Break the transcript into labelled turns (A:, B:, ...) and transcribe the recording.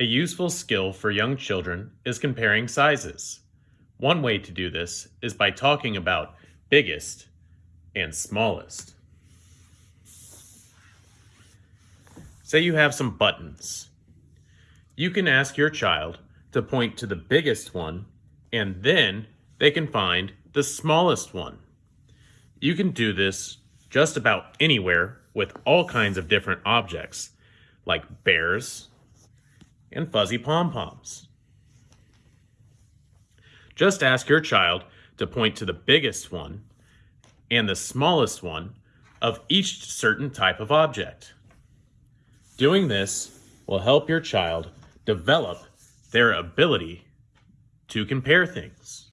A: A useful skill for young children is comparing sizes. One way to do this is by talking about biggest and smallest. Say you have some buttons. You can ask your child to point to the biggest one and then they can find the smallest one. You can do this just about anywhere with all kinds of different objects like bears, and fuzzy pom-poms. Just ask your child to point to the biggest one and the smallest one of each certain type of object. Doing this will help your child develop their ability to compare things.